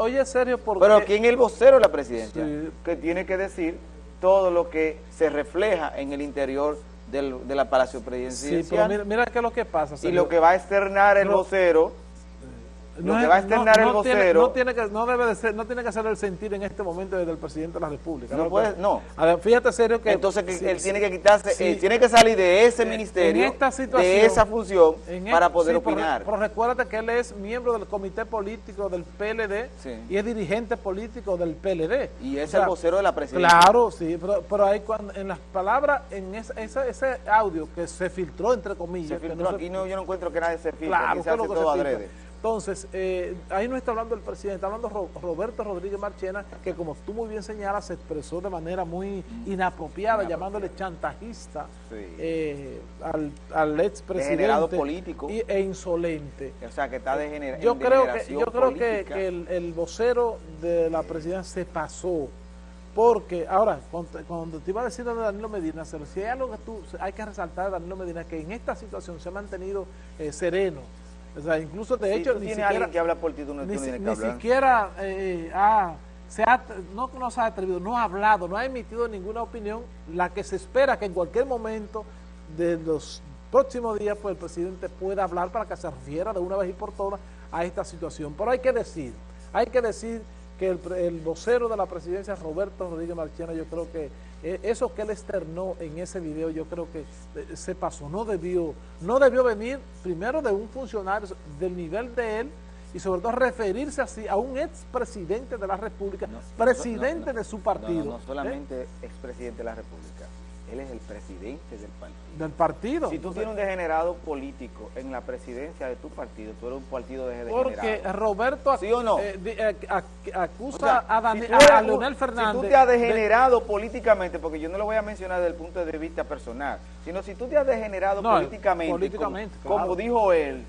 oye, Sergio, porque... Pero ¿quién es el vocero de la presidencia? Que tiene que decir todo lo que se refleja en el interior del, de la Palacio Presidencial. Sí, pero mira, mira qué es lo que pasa. Y lo que va a externar el vocero lo que va a externar el vocero... no, tiene que, no, debe de ser, no tiene que hacer el sentir en este momento desde el presidente de la República. No, puede, no. A ver, fíjate serio que... Entonces él tiene que quitarse, tiene que salir de ese ministerio, de esa función, para poder opinar. Pero, recuérdate que él es miembro del comité político del PLD y es dirigente político del PLD. Y es el vocero de la presidencia. Claro, sí, pero, pero ahí cuando, en las palabras, en ese, ese audio que se filtró, entre comillas... Se filtró, aquí no, yo no encuentro que nadie se filtre, claro, se hace todo adrede. Entonces, eh, ahí no está hablando el presidente, está hablando Roberto Rodríguez Marchena, que como tú muy bien señalas, se expresó de manera muy inapropiada, llamándole chantajista eh, al, al expresidente. Político. e insolente. O sea, que está degenerado. Yo creo, que, yo creo que, el, vocero de la presidencia se pasó. Porque, ahora, cuando, te iba a decir de Danilo Medina, si hay algo que tú, hay que resaltar de Danilo Medina, que en esta situación se ha mantenido eh, sereno, o sea, incluso de hecho... ni siquiera, que habla por ti, no ni, siquiera eh, se ha, no, no se ha atrevido, no ha hablado, no ha emitido ninguna opinión, la que se espera que en cualquier momento de los próximos días pues el presidente pueda hablar para que se refiera de una vez y por todas a esta situación. Pero hay que decir, hay que decir que el, vocero de la presidencia, Roberto Rodríguez Marchena, yo creo que eso que él externó en ese video, yo creo que eh, se pasó, no debió, no debió venir primero de un funcionario del nivel de él, y sobre todo referirse así a un expresidente de la República, presidente de su partido. No, solamente expresidente de la República, él es el presidente del partido. Del partido. Si tú tienes un degenerado político en la presidencia de tu partido, tú eres un partido de degenerado. Porque Roberto ¿Sí o no? Eh, eh, acusa a, Leonel Fernández. Si tú te has degenerado políticamente, porque yo no lo voy a mencionar desde el punto de vista personal, sino si tú te has degenerado políticamente, como dijo él,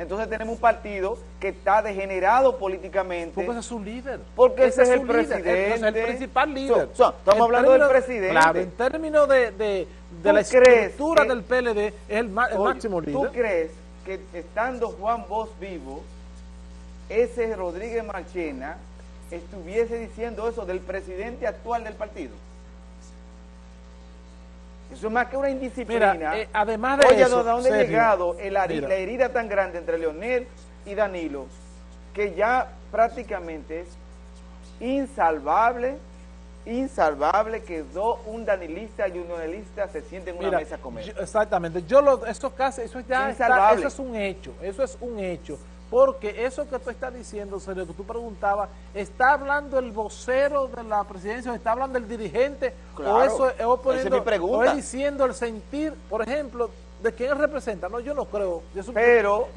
entonces tenemos un partido que está degenerado políticamente. Porque ese es su líder. Porque ese, es, el presidente. es el principal líder. estamos hablando del presidente. Claro, en términos de, de, de la estructura del PLD, es el, máximo líder. ¿Tú crees que estando Juan Bosch vivo, ese Rodríguez Marchena estuviese diciendo eso del presidente actual del partido? Eso es más que una indisciplina. Eh, además de Oye, eso, ¿de dónde ha llegado la herida tan grande entre Leonel y Danilo? Que ya prácticamente es insalvable, insalvable que dos, un danilista y un leonelista se sienten en una mesa a comer. exactamente. Yo lo, eso casi, eso ya eso es un hecho, eso es un hecho. Porque eso que tú estás diciendo, Sergio, que tú preguntabas, ¿está hablando el vocero de la presidencia o está hablando el dirigente? o eso es, o es diciendo el sentir, por ejemplo, de quién representa. No, yo no creo. pero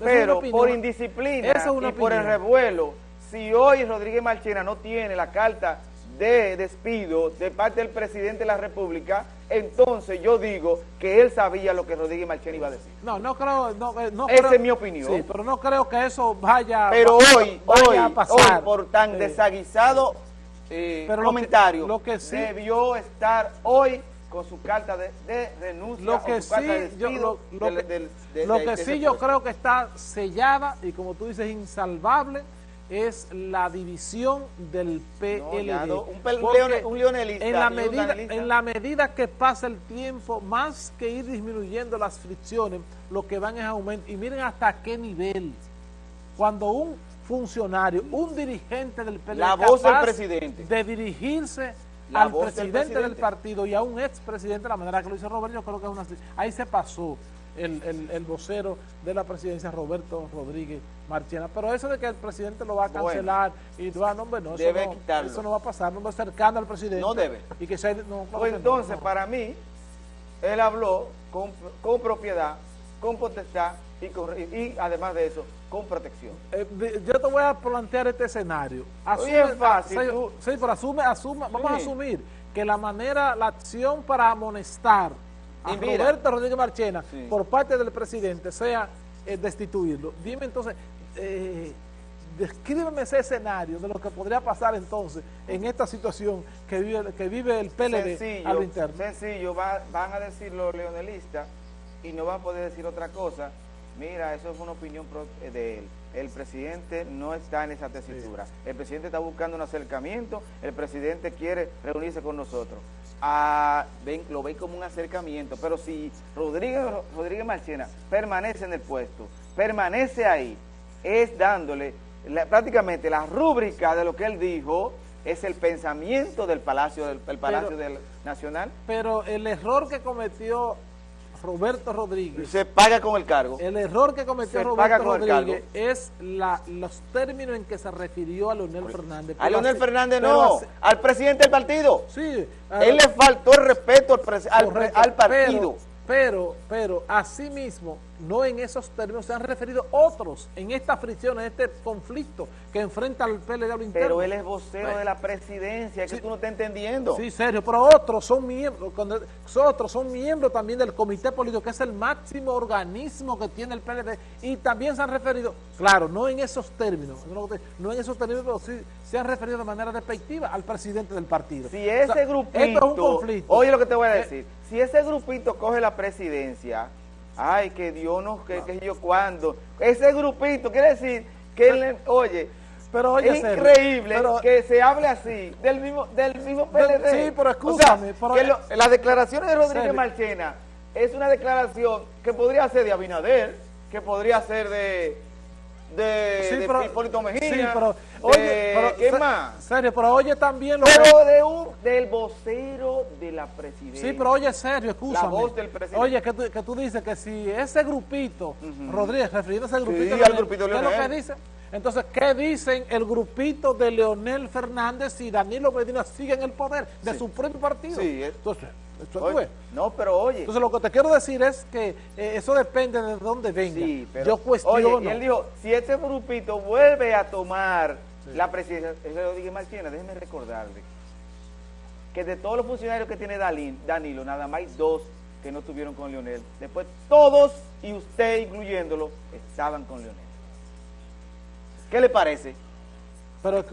pero por indisciplina y por el revuelo, si hoy Rodríguez Marchena no tiene la carta de despido de parte del presidente de la República, entonces yo digo que él sabía lo que Rodríguez Marchena iba a decir. No, no creo, no, eh, no Esa es mi opinión. Sí, pero no creo que eso vaya, pero hoy, hoy, a pasar. Hoy, por tan desaguisado eh, comentario, lo que, sí, debió estar hoy con su carta de, renuncia lo que sí, yo, lo, que sí yo creo que está sellada y como tú dices insalvable es la división del PLD. un, leonelista en la, medida, en la medida que pasa el tiempo, más que ir disminuyendo las fricciones, lo que van es aumento. Y miren hasta qué nivel. Cuando un funcionario, un dirigente del PLD la voz del presidente. de dirigirse al presidente del, partido y a un expresidente de la manera que lo dice Roberto, yo creo que es una... Ahí se pasó el, el, vocero de la presidencia, Roberto Rodríguez Marchena. Pero eso de que el presidente lo va a cancelar y tú, ah, no, no, eso, debe no eso no va a pasar, no va cercano al presidente. No debe. Y que sea, no, pues entonces, para mí, él habló con, con propiedad, con potestad y, y, además de eso, con protección. Eh, yo te voy a plantear este escenario. Asume, es fácil. Sí, pero asume, asume, vamos a asumir que la manera, la acción para amonestar a Roberto Rodríguez Marchena por parte del presidente sea eh, destituirlo. Dime entonces, eh, descríbeme ese escenario de lo que podría pasar entonces en esta situación que vive, que vive el PLD sencillo, a lo interno. Sencillo, van a decir los leonelistas y no van a poder decir otra cosa. Mira, eso es una opinión de él el presidente no está en esa tesitura. El presidente está buscando un acercamiento, el presidente quiere reunirse con nosotros. Ah, ven, lo ven como un acercamiento, pero si Rodríguez, Rodríguez Marchena permanece en el puesto, permanece ahí, es dándole prácticamente la rúbrica de lo que él dijo, es el pensamiento del Palacio, del, Palacio del Nacional. Pero el error que cometió Roberto Rodríguez. Se paga con el cargo. El error que cometió Roberto Rodríguez es la, los términos en que se refirió a Leonel Fernández. A Leonel Fernández no, al presidente del partido. Sí. Él le faltó el respeto al, al, partido. Pero, pero, pero, mismo no en esos términos se han referido otros en esta fricción, en este conflicto que enfrenta al PLD interno. Pero él es vocero de la presidencia, es que tú no estás entendiendo. Sí, serio, pero otros son miembros, otros son miembros también del comité político, que es el máximo organismo que tiene el PLD, y también se han referido, claro, no en esos términos, no en esos términos, pero sí se han referido de manera despectiva al presidente del partido. Si ese grupito, esto es un conflicto. Oye lo que te voy a eh, decir, si ese grupito coge la presidencia ay, que Dios no, que, que yo cuando. Ese grupito, quiere decir que, oye, pero es increíble que se hable así del mismo del mismo PLD. Sí, pero escúchame. las declaraciones de Rodríguez Marchena es una declaración que podría ser de Abinader, que podría ser de de, sí, pero, Hipólito Mejía. Sí, pero, oye, pero, ¿qué más? Serio, pero oye también lo Pero de un, del vocero de la presidencia. Sí, pero oye, serio, escúchame. La voz del presidente. Oye, que tú, que tú dices que si ese grupito, Rodríguez, refiriéndose al grupito, sí, al grupito ¿qué es lo que dice? Entonces, ¿qué dicen el grupito de Leonel Fernández y Danilo Medina sigue en el poder de su propio partido? Sí, entonces no, pero oye. Entonces lo que te quiero decir es que eh, eso depende de dónde venga. Yo cuestiono. Oye, y él dijo, si este grupito vuelve a tomar la presidencia, eso lo dije Marchena, déjeme recordarle que de todos los funcionarios que tiene Danilo, nada más hay dos que no estuvieron con Leonel. Después todos, y usted incluyéndolo, estaban con Leonel. ¿Qué le parece? Pero,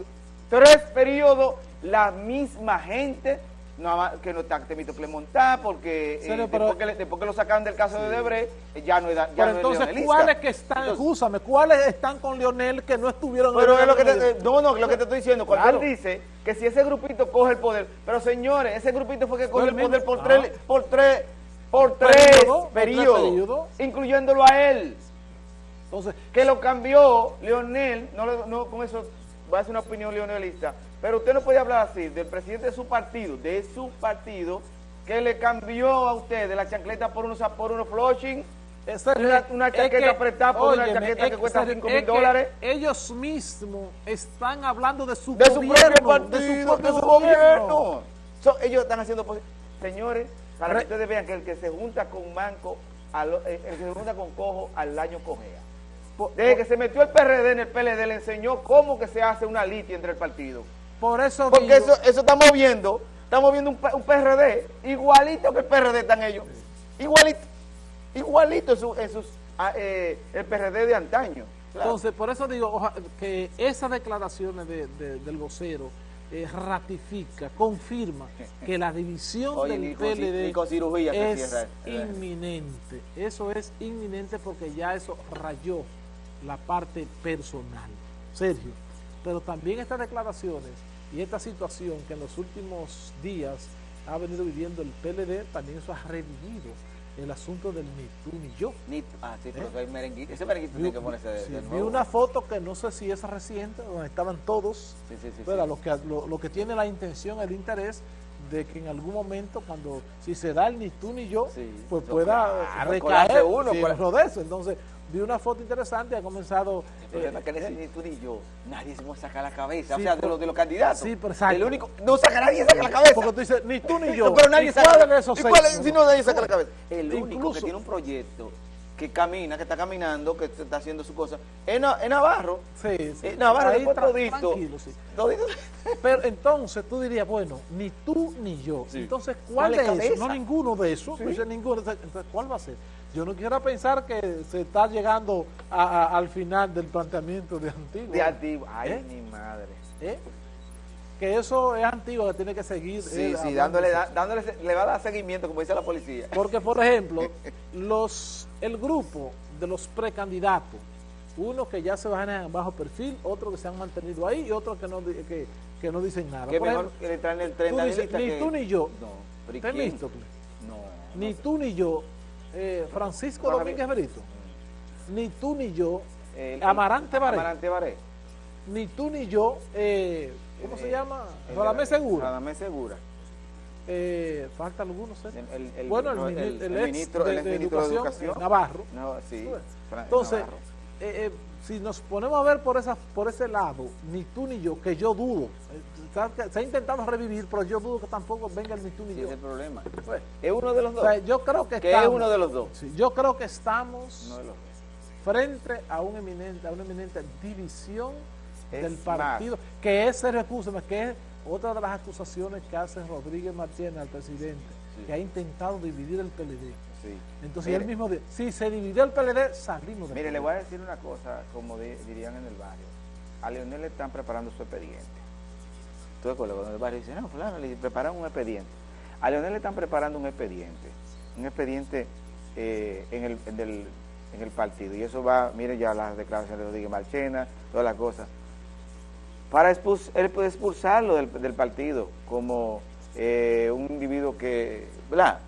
Tres periodos, la misma gente no, que no está Temito Clemontá, porque eh, después, que, lo sacaron del caso de Debre, eh, ya no es ya Pero entonces, ¿cuáles que están, escúchame, cuáles están con Leonel que no estuvieron pero es lo que te, No, no, lo que te estoy diciendo, cuando él dice que si ese grupito coge el poder, pero señores, ese grupito fue que cogió el poder por tres, por tres, por tres periodos, incluyéndolo a él. Entonces, que lo cambió Leonel, no, no con eso va a ser una opinión leonelista, pero usted no puede hablar así del presidente de su partido, de su partido, que le cambió a usted de la chancleta por unos, por unos flushing, una, chaqueta apretada por una chaqueta que cuesta 5 mil dólares. Ellos mismos están hablando de su de gobierno. Su partido, de su propio gobierno. ellos están haciendo... Señores, para que ustedes vean que el que se junta con manco, eh, el que se junta con cojo, al año cojea. Desde que se metió el PRD en el PLD, le enseñó cómo que se hace una litia entre el partido. Por eso Porque eso, eso estamos viendo, estamos viendo un, PRD igualito que el PRD están ellos. Igualito. Igualito en, sus, ah, eh, el PRD de antaño. Entonces, por eso digo que esas declaraciones del vocero eh, ratifica, confirma que la división del PLD es inminente. Eso es inminente porque ya eso rayó la parte personal. Sergio, pero también estas declaraciones y esta situación que en los últimos días ha venido viviendo el PLD, también eso ha revivido el asunto del ni tú ni yo. Ni, ah, sí, pero ¿Eh? merenguito, ese merenguito tiene que ponerse de, sí, Vi una foto que no sé si es reciente, donde estaban todos, sí, sí, pero lo, que, lo, que tiene la intención, el interés de que en algún momento, cuando si se da el ni tú ni yo, pues pueda recaer uno, pues. eso. Entonces, vi una foto interesante, ha comenzado... El problema es que ni tú ni yo, nadie se va a sacar la cabeza, o sea, de los, de los candidatos. Sí, pero exacto. El único, no saca nadie saca la cabeza. Porque tú dices, ni tú ni yo. pero nadie saca, de esos ¿y cuál Si no, nadie saca la cabeza. El único que tiene un proyecto que camina, que está caminando, que está haciendo su cosa, es, Navarro. Sí, sí. Navarro, Ahí después todito. Tranquilo, sí. Pero entonces tú dirías, bueno, ni tú ni yo. Entonces, ¿cuál, es eso? No ninguno de esos. ninguno. Entonces, ¿cuál va a ser? Yo no quiero pensar que se está llegando al final del planteamiento de Antiguo. De Antiguo. Ay, ¿Eh? mi madre. ¿Eh? Que eso es antiguo, que tiene que seguir. Sí, sí, dándole, dándole, le va a dar seguimiento, como dice la policía. Porque, por ejemplo, los el grupo de los precandidatos Unos que ya se van bajo perfil, otros que se han mantenido ahí y otros que no, que, que no dicen nada. ¿Qué mejor que le traen el tren Ni tú ni yo. No. visto? No. Ni tú ni yo. Eh, Francisco Domínguez Brito. Ni tú ni yo. Amarante Baré. Amarante Baré. Ni tú ni yo. Eh, ¿Cómo se llama? Radamés Segura. Radamés Segura. Eh, falta algunos, el, bueno, el, el, ministro, de, educación, Navarro. sí, Entonces, eh, eh, si nos ponemos a ver por esa por ese lado, ni tú ni yo, que yo dudo, eh, se ha intentado revivir, pero yo dudo que tampoco venga el ni tú ni sí, yo. es el problema. Pues, es uno de los dos. yo creo que, es uno de los dos. yo creo que estamos frente a, un eminente, a una eminente división del partido, que es, recurso, que es otra de las acusaciones que hace Rodríguez Martínez al presidente, que ha intentado dividir el PLD. Entonces él mismo dice, si se dividió el PLD, salimos de Mire, le voy a decir una cosa, como dirían en el barrio. A Leonel le están preparando su expediente. Tú acuerdo con el barrio dice, no, claro, le preparan un expediente. A Leonel le están preparando un expediente. Un expediente eh, en, el, en, el, partido. Y eso va, mire ya las declaraciones de Rodríguez Marchena, todas las cosas para él puede expulsarlo del, partido como eh, un individuo que, ¿verdad?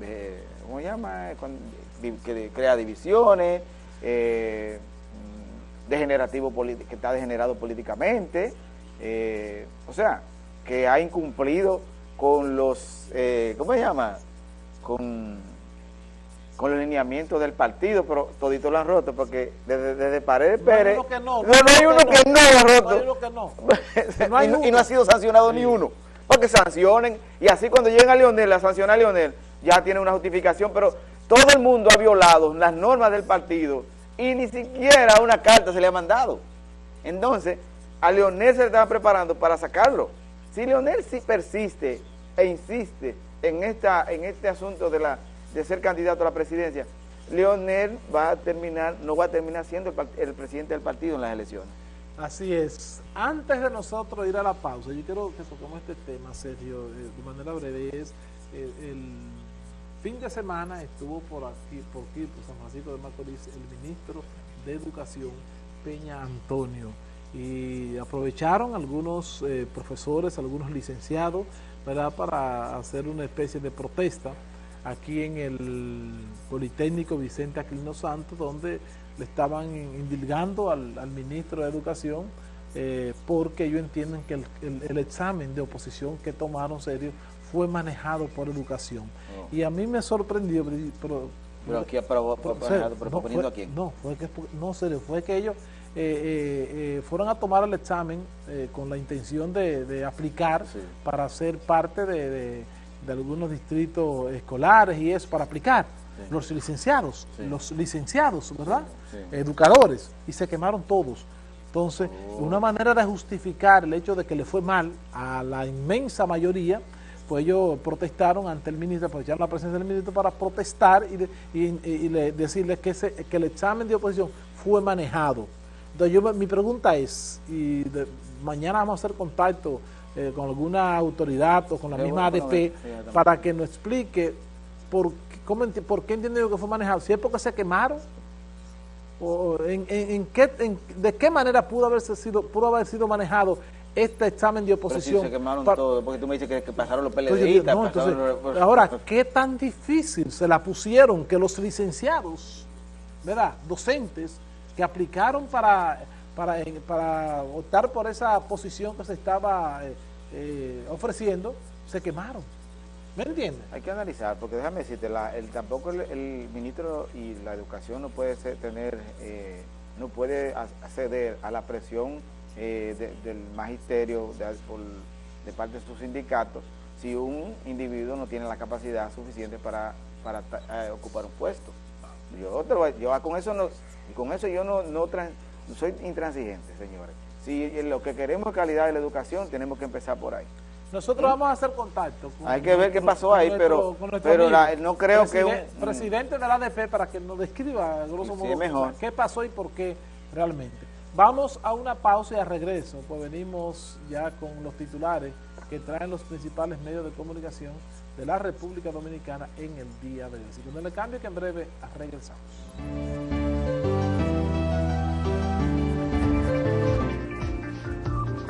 Eh, ¿Cómo se llama? que crea divisiones, eh, degenerativo que está degenerado políticamente, o sea, que ha incumplido con los, ¿cómo se llama? Con con los lineamientos del partido, pero todito lo han roto, porque desde, desde Paredes Pérez... No, no, hay uno que no lo ha roto. No hay y, no, ha sido sancionado ni uno. Porque sancionen, y así cuando lleguen a Leonel, a sancionar a Leonel, ya tiene una justificación, pero todo el mundo ha violado las normas del partido y ni siquiera una carta se le ha mandado. Entonces, a Leonel se le estaba preparando para sacarlo. Si Leonel sí persiste e insiste en, esta, en este asunto de la de ser candidato a la presidencia, Leonel va a terminar, no va a terminar siendo el, presidente del partido en las elecciones. Así es. Antes de nosotros ir a la pausa, yo quiero que toquemos este tema, Sergio, eh, de manera breve, es eh, el, fin de semana estuvo por aquí, por aquí, por San Francisco de Macorís, el ministro de Educación, Peña Antonio, y aprovecharon algunos eh, profesores, algunos licenciados, ¿verdad?, para hacer una especie de protesta, aquí en el Politécnico Vicente Aquilino Santos, donde le estaban indilgando al, ministro de Educación eh, porque ellos entienden que el, examen de oposición que tomaron serio fue manejado por educación. Oh. Y a mí me sorprendió, pero, pero aquí pero, no, fue, a quién? No, fue que, no, serio, fue que ellos eh, eh, fueron a tomar el examen con la intención de, aplicar para ser parte de de algunos distritos escolares y eso para aplicar. Los licenciados, los licenciados, ¿verdad? Educadores, y se quemaron todos. Entonces, oh. una manera de justificar el hecho de que le fue mal a la inmensa mayoría, pues ellos protestaron ante el ministro, aprovecharon la presencia del ministro para protestar y, y, decirles que, que el examen de oposición fue manejado. Entonces, yo, mi pregunta es, y mañana vamos a hacer contacto eh, con alguna autoridad o con la misma ADP para que nos explique por, cómo, por qué entienden que fue manejado. Si es porque se quemaron, o en, en, qué, de qué manera pudo, haberse sido, pudo haber sido manejado este examen de oposición. se quemaron todo, porque tú me dices que, pasaron los PLDistas. ahora, ¿qué tan difícil se la pusieron que los licenciados, ¿verdad? docentes, que aplicaron para para, para optar por esa posición que se estaba eh, eh, ofreciendo, se quemaron. ¿Me entiendes? Hay que analizar, porque déjame decirte, la, el, tampoco el, ministro y la educación no puede tener, eh, no puede acceder a la presión del magisterio de, parte de sus sindicatos si un individuo no tiene la capacidad suficiente para, ocupar un puesto. Yo, yo con eso no, con eso yo no, no soy intransigente, señores. Si lo que queremos es calidad de la educación, tenemos que empezar por ahí. Nosotros vamos a hacer contacto. Hay que ver qué pasó ahí, pero, pero no creo que... Un, presidente de la ADP para que nos describa, grosso modo, mejor. qué pasó y por qué realmente. Vamos a una pausa y a regreso, pues venimos ya con los titulares que traen los principales medios de comunicación de la República Dominicana en el día de hoy. Así que no le cambie que en breve regresamos.